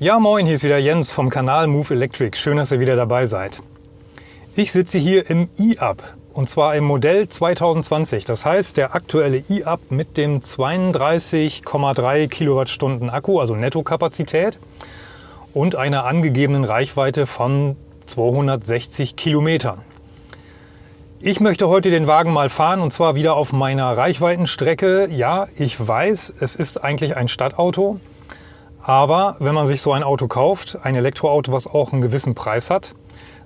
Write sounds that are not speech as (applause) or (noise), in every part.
Ja moin, hier ist wieder Jens vom Kanal Move Electric. Schön, dass ihr wieder dabei seid. Ich sitze hier im i-Up und zwar im Modell 2020. Das heißt, der aktuelle i-Up mit dem 32,3 Kilowattstunden Akku, also Nettokapazität und einer angegebenen Reichweite von 260 Kilometern. Ich möchte heute den Wagen mal fahren und zwar wieder auf meiner Reichweitenstrecke. Ja, ich weiß, es ist eigentlich ein Stadtauto, aber wenn man sich so ein Auto kauft, ein Elektroauto, was auch einen gewissen Preis hat,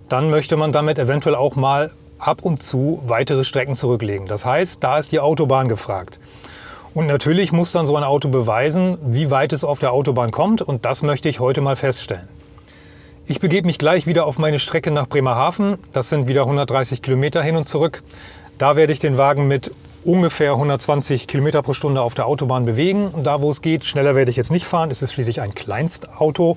dann möchte man damit eventuell auch mal ab und zu weitere Strecken zurücklegen. Das heißt, da ist die Autobahn gefragt. Und natürlich muss dann so ein Auto beweisen, wie weit es auf der Autobahn kommt und das möchte ich heute mal feststellen. Ich begebe mich gleich wieder auf meine Strecke nach Bremerhaven. Das sind wieder 130 Kilometer hin und zurück. Da werde ich den Wagen mit ungefähr 120 Kilometer pro Stunde auf der Autobahn bewegen. Und da, wo es geht, schneller werde ich jetzt nicht fahren. Es ist schließlich ein Kleinstauto.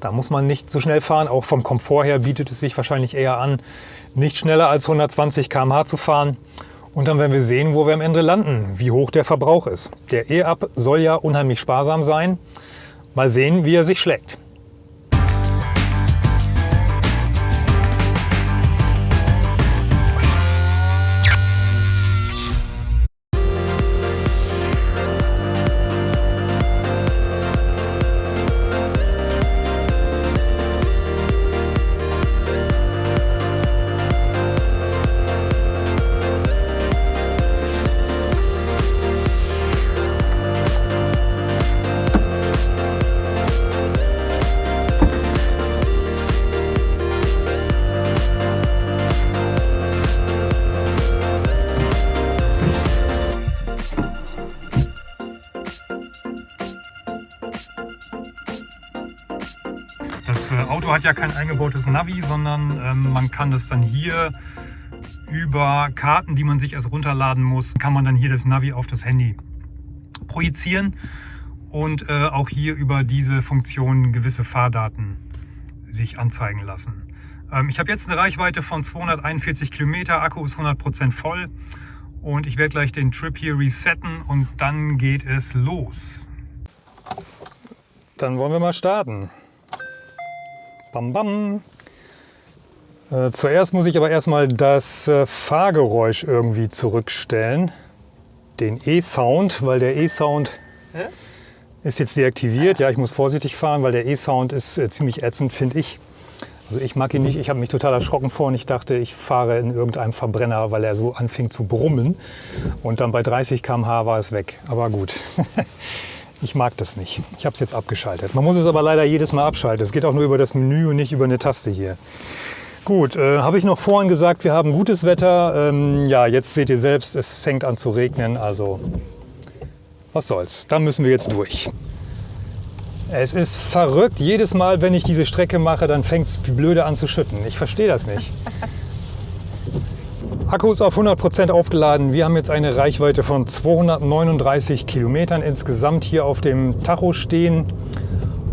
Da muss man nicht so schnell fahren. Auch vom Komfort her bietet es sich wahrscheinlich eher an, nicht schneller als 120 km/h zu fahren. Und dann werden wir sehen, wo wir am Ende landen, wie hoch der Verbrauch ist. Der E-Up soll ja unheimlich sparsam sein. Mal sehen, wie er sich schlägt. Auto hat ja kein eingebautes Navi, sondern ähm, man kann das dann hier über Karten, die man sich erst runterladen muss, kann man dann hier das Navi auf das Handy projizieren und äh, auch hier über diese Funktion gewisse Fahrdaten sich anzeigen lassen. Ähm, ich habe jetzt eine Reichweite von 241 Kilometer, Akku ist 100% voll und ich werde gleich den Trip hier resetten und dann geht es los. Dann wollen wir mal starten. Bam, bam. Äh, zuerst muss ich aber erstmal das äh, Fahrgeräusch irgendwie zurückstellen. Den E-Sound, weil der E-Sound ist jetzt deaktiviert. Ja, ich muss vorsichtig fahren, weil der E-Sound ist äh, ziemlich ätzend, finde ich. Also ich mag ihn nicht. Ich habe mich total erschrocken vor und ich dachte, ich fahre in irgendeinem Verbrenner, weil er so anfing zu brummen. Und dann bei 30 km/h war es weg. Aber gut. (laughs) Ich mag das nicht. Ich habe es jetzt abgeschaltet. Man muss es aber leider jedes Mal abschalten. Es geht auch nur über das Menü und nicht über eine Taste hier. Gut, äh, habe ich noch vorhin gesagt, wir haben gutes Wetter. Ähm, ja, jetzt seht ihr selbst, es fängt an zu regnen. Also was soll's, da müssen wir jetzt durch. Es ist verrückt. Jedes Mal, wenn ich diese Strecke mache, dann fängt es blöde an zu schütten. Ich verstehe das nicht. Akku ist auf 100% aufgeladen. Wir haben jetzt eine Reichweite von 239 Kilometern insgesamt hier auf dem Tacho stehen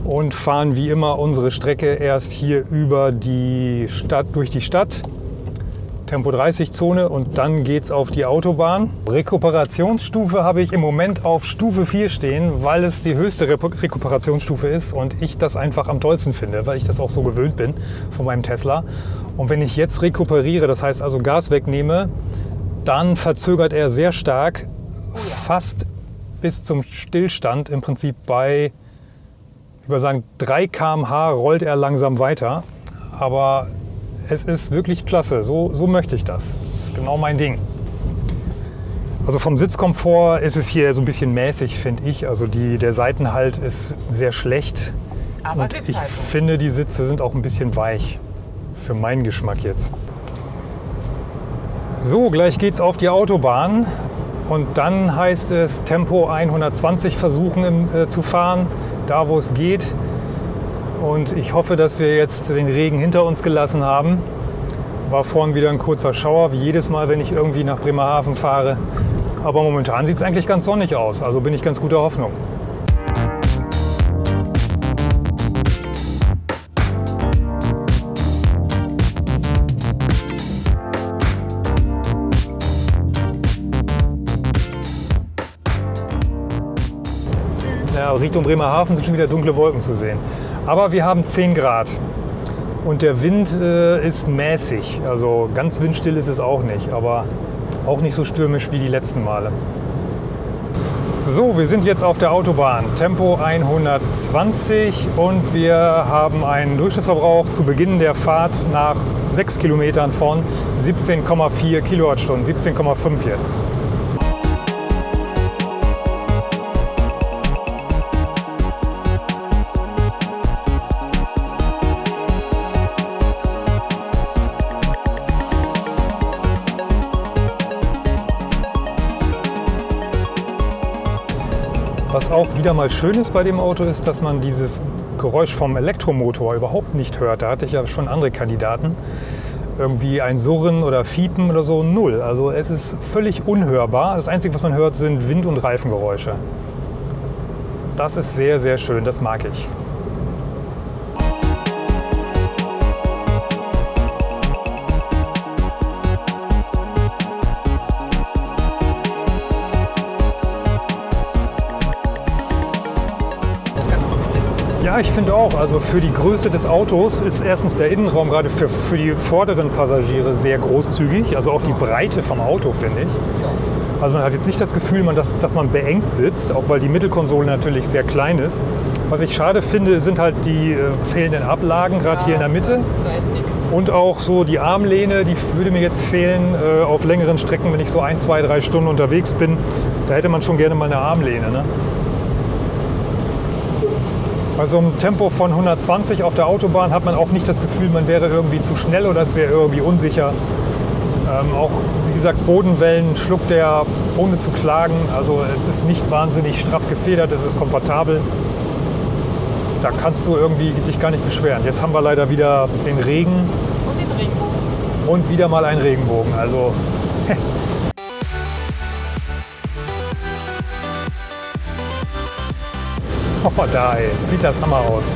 und fahren wie immer unsere Strecke erst hier über die Stadt, durch die Stadt. Tempo 30 Zone und dann geht es auf die Autobahn. Rekuperationsstufe habe ich im Moment auf Stufe 4 stehen, weil es die höchste Rekuperationsstufe ist und ich das einfach am tollsten finde, weil ich das auch so gewöhnt bin von meinem Tesla. Und wenn ich jetzt rekuperiere, das heißt also Gas wegnehme, dann verzögert er sehr stark, fast bis zum Stillstand. Im Prinzip bei, ich würde sagen, 3 km/h rollt er langsam weiter. Aber es ist wirklich klasse, so, so möchte ich das. Das ist genau mein Ding. Also vom Sitzkomfort ist es hier so ein bisschen mäßig, finde ich. Also die, der Seitenhalt ist sehr schlecht. Aber Und ich finde, die Sitze sind auch ein bisschen weich. Für meinen Geschmack jetzt. So, gleich geht's auf die Autobahn. Und dann heißt es Tempo 120 versuchen im, äh, zu fahren, da wo es geht. Und ich hoffe, dass wir jetzt den Regen hinter uns gelassen haben. War vorhin wieder ein kurzer Schauer, wie jedes Mal, wenn ich irgendwie nach Bremerhaven fahre. Aber momentan sieht es eigentlich ganz sonnig aus, also bin ich ganz guter Hoffnung. Ja, Richtung Bremerhaven sind schon wieder dunkle Wolken zu sehen. Aber wir haben 10 Grad und der Wind äh, ist mäßig. Also ganz windstill ist es auch nicht, aber auch nicht so stürmisch wie die letzten Male. So, wir sind jetzt auf der Autobahn, Tempo 120 und wir haben einen Durchschnittsverbrauch zu Beginn der Fahrt nach 6 Kilometern von 17,4 Kilowattstunden, 17,5 jetzt. Was auch wieder mal schön ist bei dem Auto ist, dass man dieses Geräusch vom Elektromotor überhaupt nicht hört. Da hatte ich ja schon andere Kandidaten. Irgendwie ein Surren oder Fiepen oder so, null. Also es ist völlig unhörbar. Das Einzige, was man hört, sind Wind- und Reifengeräusche. Das ist sehr, sehr schön. Das mag ich. Ja, ich finde auch. Also für die Größe des Autos ist erstens der Innenraum gerade für, für die vorderen Passagiere sehr großzügig. Also auch die Breite vom Auto, finde ich. Also man hat jetzt nicht das Gefühl, man, dass, dass man beengt sitzt, auch weil die Mittelkonsole natürlich sehr klein ist. Was ich schade finde, sind halt die äh, fehlenden Ablagen, gerade hier in der Mitte. Da ist nichts. Und auch so die Armlehne, die würde mir jetzt fehlen äh, auf längeren Strecken, wenn ich so ein, zwei, drei Stunden unterwegs bin. Da hätte man schon gerne mal eine Armlehne. Ne? Bei so einem Tempo von 120 auf der Autobahn hat man auch nicht das Gefühl, man wäre irgendwie zu schnell oder es wäre irgendwie unsicher. Ähm, auch, wie gesagt, Bodenwellen schluckt der ohne zu klagen. Also es ist nicht wahnsinnig straff gefedert, es ist komfortabel. Da kannst du irgendwie dich gar nicht beschweren. Jetzt haben wir leider wieder den Regen Und den Regenbogen. und wieder mal einen Regenbogen. Also Oh, da ey. sieht das Hammer aus.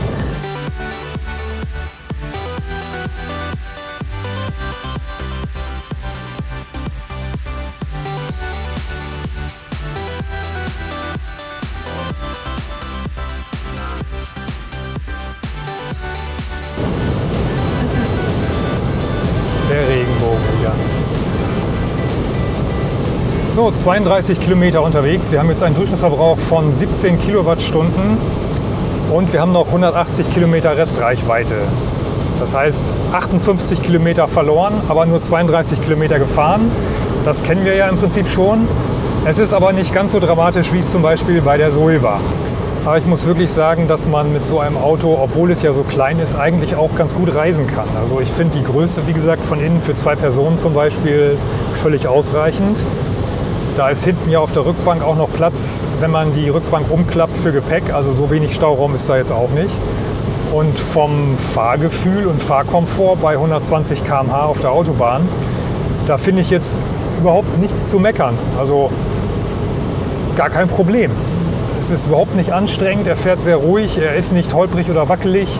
So, 32 Kilometer unterwegs. Wir haben jetzt einen Durchschnittsverbrauch von 17 Kilowattstunden und wir haben noch 180 Kilometer Restreichweite. Das heißt 58 Kilometer verloren, aber nur 32 Kilometer gefahren. Das kennen wir ja im Prinzip schon. Es ist aber nicht ganz so dramatisch, wie es zum Beispiel bei der Zoe war. Aber ich muss wirklich sagen, dass man mit so einem Auto, obwohl es ja so klein ist, eigentlich auch ganz gut reisen kann. Also ich finde die Größe, wie gesagt, von innen für zwei Personen zum Beispiel völlig ausreichend. Da ist hinten ja auf der Rückbank auch noch Platz, wenn man die Rückbank umklappt für Gepäck. Also so wenig Stauraum ist da jetzt auch nicht. Und vom Fahrgefühl und Fahrkomfort bei 120 km/h auf der Autobahn, da finde ich jetzt überhaupt nichts zu meckern. Also gar kein Problem. Es ist überhaupt nicht anstrengend, er fährt sehr ruhig, er ist nicht holprig oder wackelig.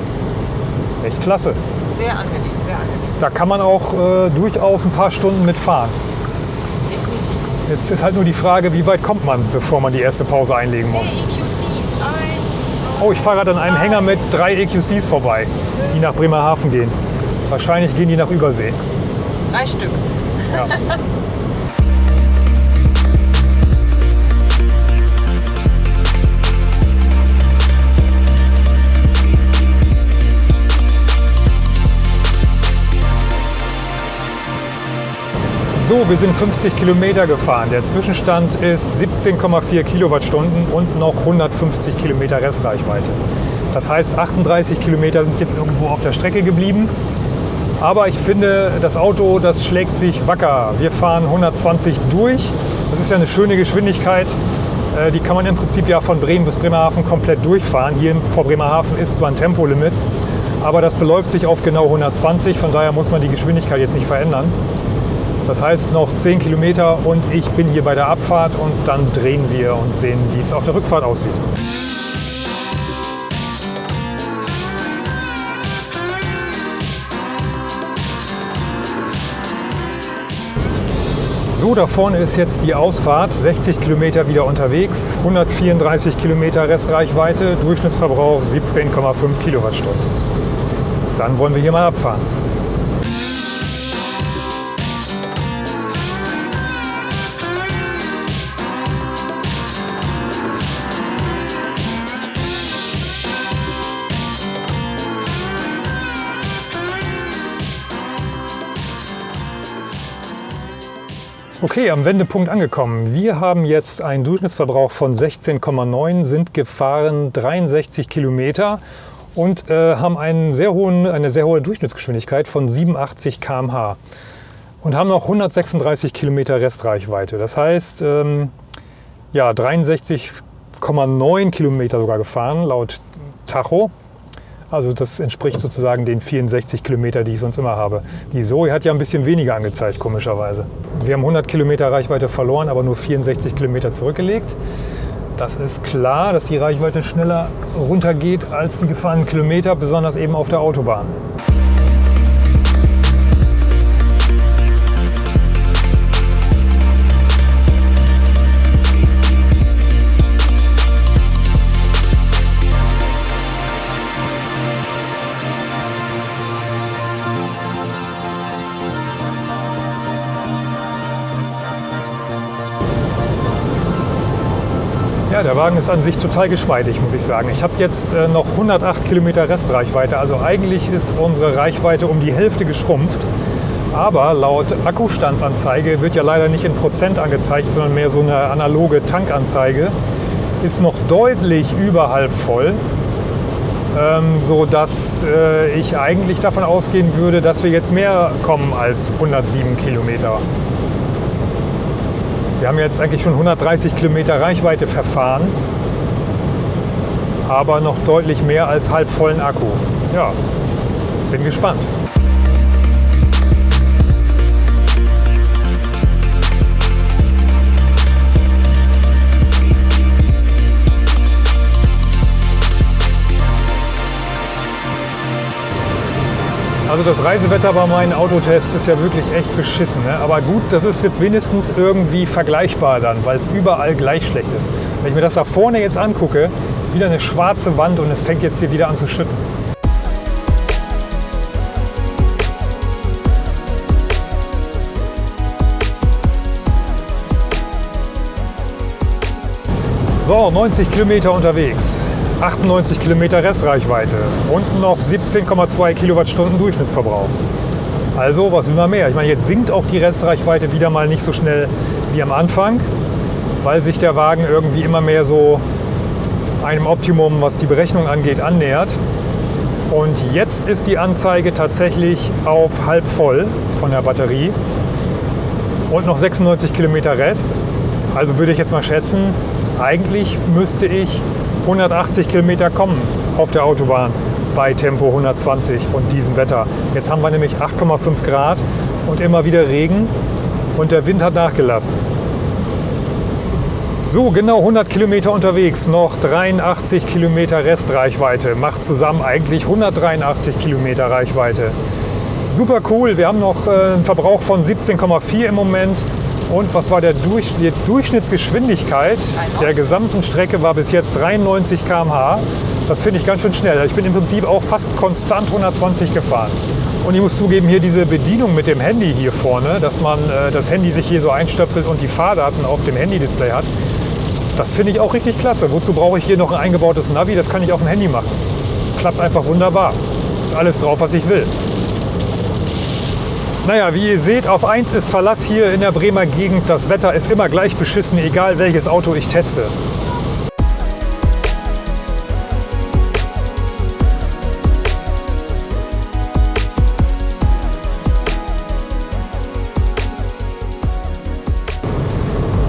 Echt klasse. Sehr angenehm, sehr angenehm. Da kann man auch äh, durchaus ein paar Stunden mitfahren. Jetzt ist halt nur die Frage, wie weit kommt man, bevor man die erste Pause einlegen muss. Zwei. Oh, ich fahre gerade an einem Hänger mit drei EQCs vorbei, die nach Bremerhaven gehen. Wahrscheinlich gehen die nach Übersee. Drei Stück. Ja. (laughs) So, wir sind 50 Kilometer gefahren. Der Zwischenstand ist 17,4 Kilowattstunden und noch 150 Kilometer Restreichweite. Das heißt, 38 Kilometer sind jetzt irgendwo auf der Strecke geblieben. Aber ich finde, das Auto, das schlägt sich wacker. Wir fahren 120 durch. Das ist ja eine schöne Geschwindigkeit. Äh, Die kann man im Prinzip ja von Bremen bis Bremerhaven komplett durchfahren. Hier vor Bremerhaven ist zwar ein Tempolimit, aber das beläuft sich auf genau 120. Von daher muss man die Geschwindigkeit jetzt nicht verändern. Das heißt noch 10 Kilometer und ich bin hier bei der Abfahrt und dann drehen wir und sehen, wie es auf der Rückfahrt aussieht. So, da vorne ist jetzt die Ausfahrt, 60 Kilometer wieder unterwegs, 134 Kilometer Restreichweite, Durchschnittsverbrauch 17,5 Kilowattstunden. Dann wollen wir hier mal abfahren. Okay, am Wendepunkt angekommen. Wir haben jetzt einen Durchschnittsverbrauch von 16,9, sind gefahren 63 Kilometer und äh, haben einen sehr hohen, eine sehr hohe Durchschnittsgeschwindigkeit von 87 km/h und haben noch 136 Kilometer Restreichweite. Das heißt, ähm, ja, 63,9 Kilometer sogar gefahren laut Tacho. Also das entspricht sozusagen den 64 Kilometer, die ich sonst immer habe. Die Zoe hat ja ein bisschen weniger angezeigt, komischerweise. Wir haben 100 Kilometer Reichweite verloren, aber nur 64 Kilometer zurückgelegt. Das ist klar, dass die Reichweite schneller runtergeht als die gefahrenen Kilometer, besonders eben auf der Autobahn. Der Wagen ist an sich total geschmeidig, muss ich sagen. Ich habe jetzt äh, noch 108 Kilometer Restreichweite. Also eigentlich ist unsere Reichweite um die Hälfte geschrumpft. Aber laut Akkustandsanzeige wird ja leider nicht in Prozent angezeigt, sondern mehr so eine analoge Tankanzeige. Ist noch deutlich über halb voll, ähm, so dass äh, ich eigentlich davon ausgehen würde, dass wir jetzt mehr kommen als 107 Kilometer. Wir haben jetzt eigentlich schon 130 Kilometer Reichweite verfahren, aber noch deutlich mehr als halb vollen Akku. Ja, bin gespannt. Also das Reisewetter bei meinen Autotests ist ja wirklich echt beschissen. Ne? Aber gut, das ist jetzt wenigstens irgendwie vergleichbar dann, weil es überall gleich schlecht ist. Wenn ich mir das da vorne jetzt angucke, wieder eine schwarze Wand und es fängt jetzt hier wieder an zu schütten. So, 90 Kilometer unterwegs. 98 Kilometer Restreichweite und noch 17,2 Kilowattstunden Durchschnittsverbrauch. Also, was immer mehr? Ich meine, jetzt sinkt auch die Restreichweite wieder mal nicht so schnell wie am Anfang, weil sich der Wagen irgendwie immer mehr so einem Optimum, was die Berechnung angeht, annähert. Und jetzt ist die Anzeige tatsächlich auf halb voll von der Batterie und noch 96 Kilometer Rest. Also würde ich jetzt mal schätzen, eigentlich müsste ich 180 Kilometer kommen auf der Autobahn bei Tempo 120 und diesem Wetter. Jetzt haben wir nämlich 8,5 Grad und immer wieder Regen und der Wind hat nachgelassen. So, genau 100 Kilometer unterwegs, noch 83 Kilometer Restreichweite. Macht zusammen eigentlich 183 Kilometer Reichweite. Super cool, wir haben noch äh, einen Verbrauch von 17,4 im Moment und was war der Durch, die Durchschnittsgeschwindigkeit der gesamten Strecke war bis jetzt 93 km/h. Das finde ich ganz schön schnell. Ich bin im Prinzip auch fast konstant 120 gefahren. Und ich muss zugeben, hier diese Bedienung mit dem Handy hier vorne, dass man äh, das Handy sich hier so einstöpselt und die Fahrdaten auf dem Handy-Display hat, das finde ich auch richtig klasse. Wozu brauche ich hier noch ein eingebautes Navi? Das kann ich auf dem Handy machen. Klappt einfach wunderbar. Ist alles drauf, was ich will. Naja, wie ihr seht, auf 1 ist Verlass hier in der Bremer Gegend. Das Wetter ist immer gleich beschissen, egal welches Auto ich teste.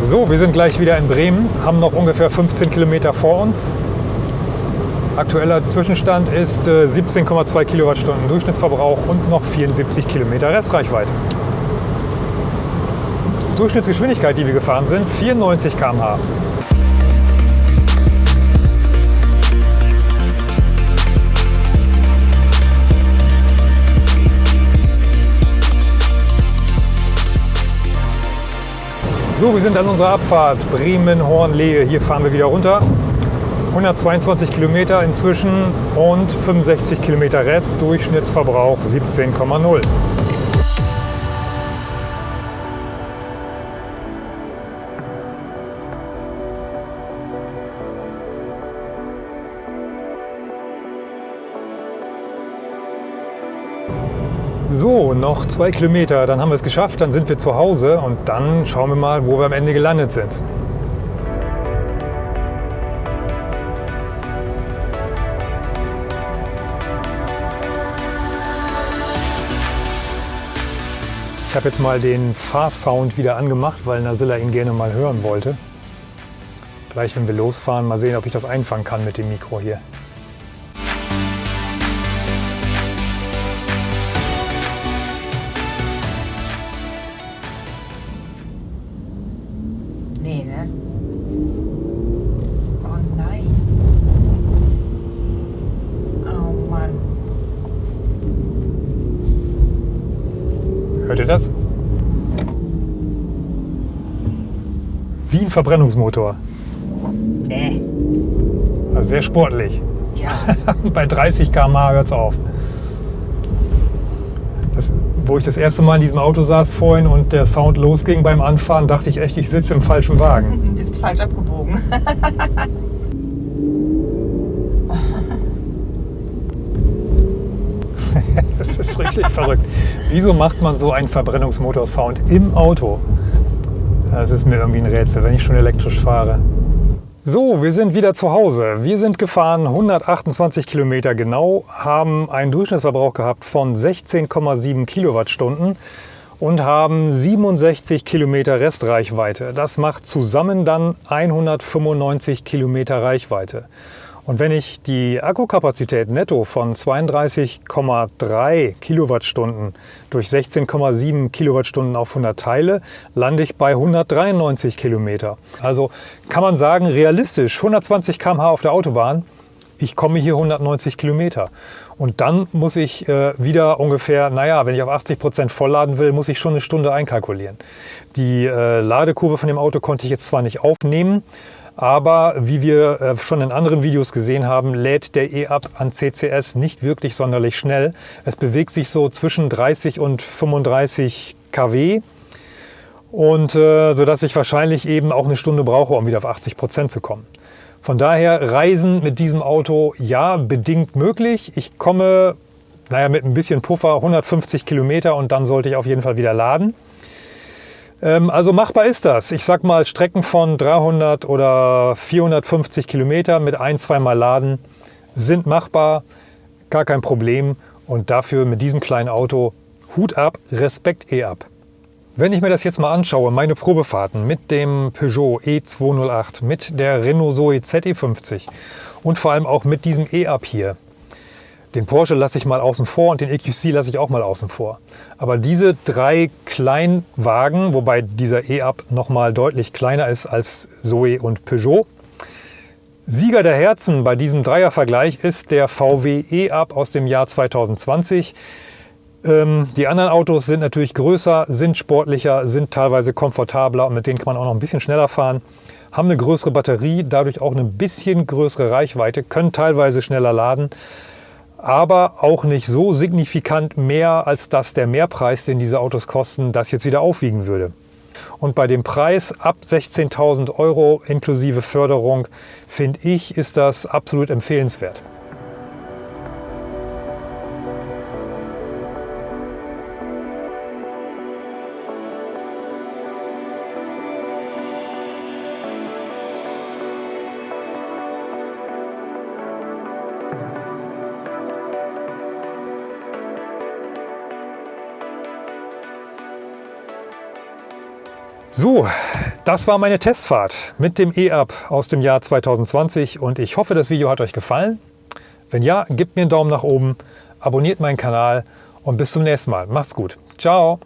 So, wir sind gleich wieder in Bremen, haben noch ungefähr 15 Kilometer vor uns. Aktueller Zwischenstand ist 17,2 äh, Kilowattstunden Durchschnittsverbrauch und noch 74 Kilometer Restreichweite. Durchschnittsgeschwindigkeit, die wir gefahren sind, 94 km/h. So, wir sind an unserer Abfahrt Bremen-Hornlehe. Hier fahren wir wieder runter. 122 Kilometer inzwischen und 65 Kilometer Rest. Durchschnittsverbrauch 17,0. So, noch zwei Kilometer, dann haben wir es geschafft, dann sind wir zu Hause und dann schauen wir mal, wo wir am Ende gelandet sind. Ich habe jetzt mal den Fahrsound wieder angemacht, weil Nasilla ihn gerne mal hören wollte. Gleich, wenn wir losfahren, mal sehen, ob ich das einfangen kann mit dem Mikro hier. Verbrennungsmotor. Nee. Also sehr sportlich. Ja. (laughs) Bei 30 km/h hört es auf. Das, wo ich das erste Mal in diesem Auto saß vorhin und der Sound losging beim Anfahren, dachte ich echt, ich sitze im falschen Wagen. (laughs) Du bist falsch abgebogen. (laughs) Das ist richtig verrückt. Wieso macht man so einen Verbrennungsmotor-Sound im Auto? Das ist mir irgendwie ein Rätsel, wenn ich schon elektrisch fahre. So, wir sind wieder zu Hause. Wir sind gefahren 128 Kilometer genau, haben einen Durchschnittsverbrauch gehabt von 16,7 Kilowattstunden und haben 67 Kilometer Restreichweite. Das macht zusammen dann 195 Kilometer Reichweite. Und wenn ich die Akkukapazität netto von 32,3 Kilowattstunden durch 16,7 Kilowattstunden auf 100 teile, lande ich bei 193 Kilometer. Also kann man sagen, realistisch 120 km/h auf der Autobahn, ich komme hier 190 Kilometer. Und dann muss ich äh, wieder ungefähr, naja, wenn ich auf 80 Prozent vollladen will, muss ich schon eine Stunde einkalkulieren. Die äh, Ladekurve von dem Auto konnte ich jetzt zwar nicht aufnehmen, aber wie wir äh, schon in anderen Videos gesehen haben, lädt der E-Up an CCS nicht wirklich sonderlich schnell. Es bewegt sich so zwischen 30 und 35 kW. Und äh, sodass ich wahrscheinlich eben auch eine Stunde brauche, um wieder auf 80 Prozent zu kommen. Von daher Reisen mit diesem Auto ja bedingt möglich. Ich komme naja, mit ein bisschen Puffer 150 Kilometer und dann sollte ich auf jeden Fall wieder laden. Ähm, also machbar ist das. Ich sag mal Strecken von 300 oder 450 Kilometer mit ein, zweimal Laden sind machbar, gar kein Problem. Und dafür mit diesem kleinen Auto Hut ab, Respekt eh ab. Wenn ich mir das jetzt mal anschaue, meine Probefahrten mit dem Peugeot E208, mit der Renault Zoe ZE50 und vor allem auch mit diesem E-Up hier, den Porsche lasse ich mal außen vor und den EQC lasse ich auch mal außen vor. Aber diese drei Kleinwagen, wobei dieser E-Up noch mal deutlich kleiner ist als Zoe und Peugeot, Sieger der Herzen bei diesem Dreiervergleich ist der VW E-Up aus dem Jahr 2020. Ähm, die anderen Autos sind natürlich größer, sind sportlicher, sind teilweise komfortabler und mit denen kann man auch noch ein bisschen schneller fahren, haben eine größere Batterie, dadurch auch eine bisschen größere Reichweite, können teilweise schneller laden aber auch nicht so signifikant mehr, als dass der Mehrpreis, den diese Autos kosten, das jetzt wieder aufwiegen würde. Und bei dem Preis ab 16.000 Euro inklusive Förderung, finde ich, ist das absolut empfehlenswert. So, das war meine Testfahrt mit dem E-Up aus dem Jahr 2020 und ich hoffe, das Video hat euch gefallen. Wenn ja, gebt mir einen Daumen nach oben, abonniert meinen Kanal und bis zum nächsten Mal. Macht's gut. Ciao.